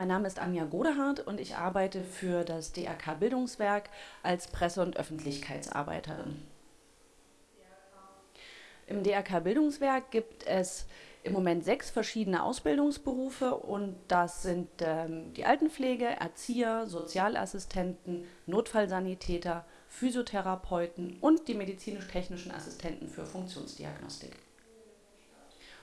Mein Name ist Anja Godehardt und ich arbeite für das DRK Bildungswerk als Presse- und Öffentlichkeitsarbeiterin. Im DRK Bildungswerk gibt es im Moment sechs verschiedene Ausbildungsberufe und das sind ähm, die Altenpflege, Erzieher, Sozialassistenten, Notfallsanitäter, Physiotherapeuten und die medizinisch-technischen Assistenten für Funktionsdiagnostik.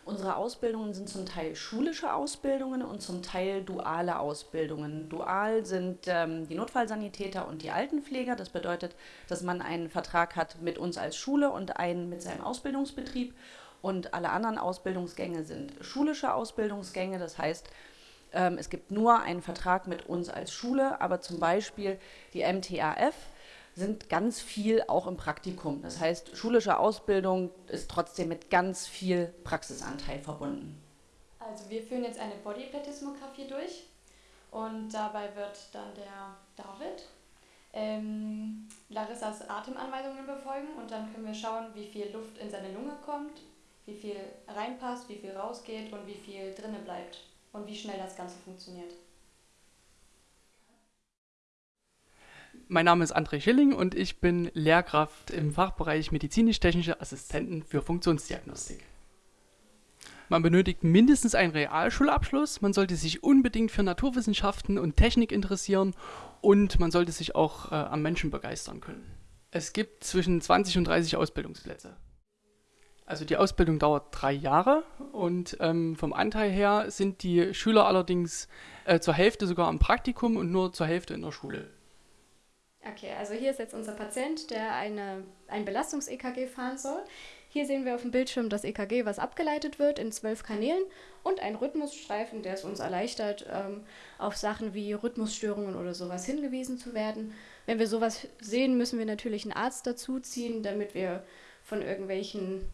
Unsere Ausbildungen sind zum Teil schulische Ausbildungen und zum Teil duale Ausbildungen. Dual sind ähm, die Notfallsanitäter und die Altenpfleger. Das bedeutet, dass man einen Vertrag hat mit uns als Schule und einen mit seinem Ausbildungsbetrieb. Und alle anderen Ausbildungsgänge sind schulische Ausbildungsgänge. Das heißt, ähm, es gibt nur einen Vertrag mit uns als Schule, aber zum Beispiel die MTAF sind ganz viel auch im Praktikum. Das heißt, schulische Ausbildung ist trotzdem mit ganz viel Praxisanteil verbunden. Also wir führen jetzt eine Bodyplatismographie durch und dabei wird dann der David ähm, Larissas Atemanweisungen befolgen und dann können wir schauen, wie viel Luft in seine Lunge kommt, wie viel reinpasst, wie viel rausgeht und wie viel drinne bleibt und wie schnell das Ganze funktioniert. Mein Name ist André Schilling und ich bin Lehrkraft im Fachbereich medizinisch-technische Assistenten für Funktionsdiagnostik. Man benötigt mindestens einen Realschulabschluss, man sollte sich unbedingt für Naturwissenschaften und Technik interessieren und man sollte sich auch äh, am Menschen begeistern können. Es gibt zwischen 20 und 30 Ausbildungsplätze. Also die Ausbildung dauert drei Jahre und ähm, vom Anteil her sind die Schüler allerdings äh, zur Hälfte sogar im Praktikum und nur zur Hälfte in der Schule. Okay, also hier ist jetzt unser Patient, der eine, ein Belastungs-EKG fahren soll. Hier sehen wir auf dem Bildschirm das EKG, was abgeleitet wird in zwölf Kanälen und ein Rhythmusstreifen, der es uns erleichtert, ähm, auf Sachen wie Rhythmusstörungen oder sowas hingewiesen zu werden. Wenn wir sowas sehen, müssen wir natürlich einen Arzt dazuziehen, damit wir von irgendwelchen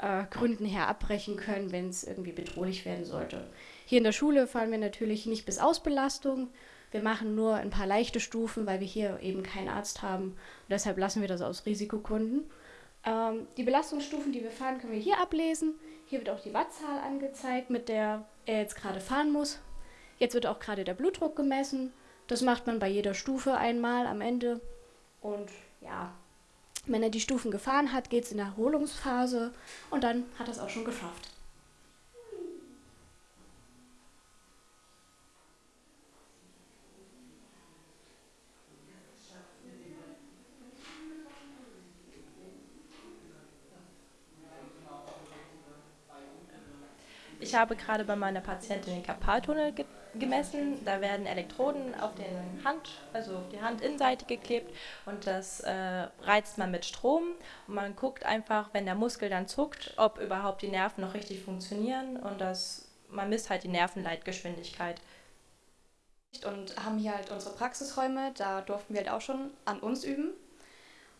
äh, Gründen her abbrechen können, wenn es irgendwie bedrohlich werden sollte. Hier in der Schule fahren wir natürlich nicht bis Ausbelastung, wir machen nur ein paar leichte Stufen, weil wir hier eben keinen Arzt haben. Und deshalb lassen wir das aus Risikogründen. Ähm, die Belastungsstufen, die wir fahren, können wir hier ablesen. Hier wird auch die Wattzahl angezeigt, mit der er jetzt gerade fahren muss. Jetzt wird auch gerade der Blutdruck gemessen. Das macht man bei jeder Stufe einmal am Ende. Und ja, wenn er die Stufen gefahren hat, geht es in der Erholungsphase und dann hat er es auch schon geschafft. Ich habe gerade bei meiner Patientin den Karpaltunnel ge gemessen. Da werden Elektroden auf den Hand, also auf die Handinnenseite geklebt und das äh, reizt man mit Strom und man guckt einfach, wenn der Muskel dann zuckt, ob überhaupt die Nerven noch richtig funktionieren und das, man misst halt die Nervenleitgeschwindigkeit. Und haben hier halt unsere Praxisräume, da durften wir halt auch schon an uns üben.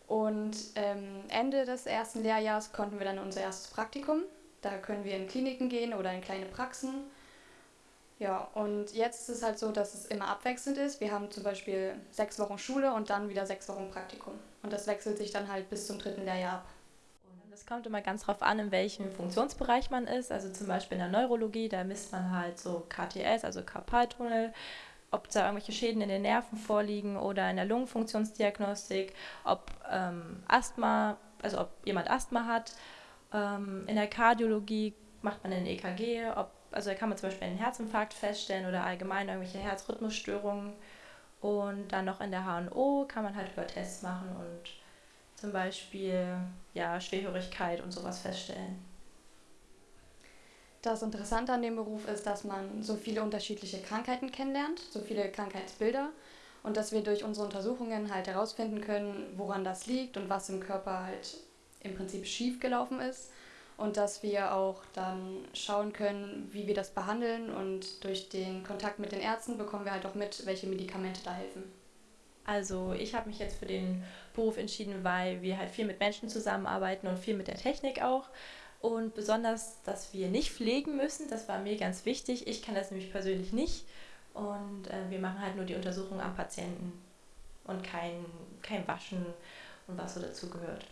Und ähm, Ende des ersten Lehrjahres konnten wir dann unser erstes Praktikum da können wir in Kliniken gehen oder in kleine Praxen. Ja, und jetzt ist es halt so, dass es immer abwechselnd ist. Wir haben zum Beispiel sechs Wochen Schule und dann wieder sechs Wochen Praktikum. Und das wechselt sich dann halt bis zum dritten Lehrjahr ab. Das kommt immer ganz drauf an, in welchem Funktionsbereich man ist. Also zum Beispiel in der Neurologie, da misst man halt so KTS, also Karpaltunnel, ob da irgendwelche Schäden in den Nerven vorliegen oder in der Lungenfunktionsdiagnostik, ob ähm, Asthma, also ob jemand Asthma hat ähm, in der Kardiologie macht man ein EKG, ob, also da kann man zum Beispiel einen Herzinfarkt feststellen oder allgemein irgendwelche Herzrhythmusstörungen. Und dann noch in der HNO kann man halt Hörtests machen und zum Beispiel ja, Schwerhörigkeit und sowas feststellen. Das Interessante an dem Beruf ist, dass man so viele unterschiedliche Krankheiten kennenlernt, so viele Krankheitsbilder und dass wir durch unsere Untersuchungen halt herausfinden können, woran das liegt und was im Körper halt im Prinzip schief gelaufen ist und dass wir auch dann schauen können, wie wir das behandeln und durch den Kontakt mit den Ärzten bekommen wir halt auch mit, welche Medikamente da helfen. Also ich habe mich jetzt für den Beruf entschieden, weil wir halt viel mit Menschen zusammenarbeiten und viel mit der Technik auch. Und besonders, dass wir nicht pflegen müssen, das war mir ganz wichtig. Ich kann das nämlich persönlich nicht. Und äh, wir machen halt nur die Untersuchung am Patienten und kein, kein Waschen und was so dazu gehört.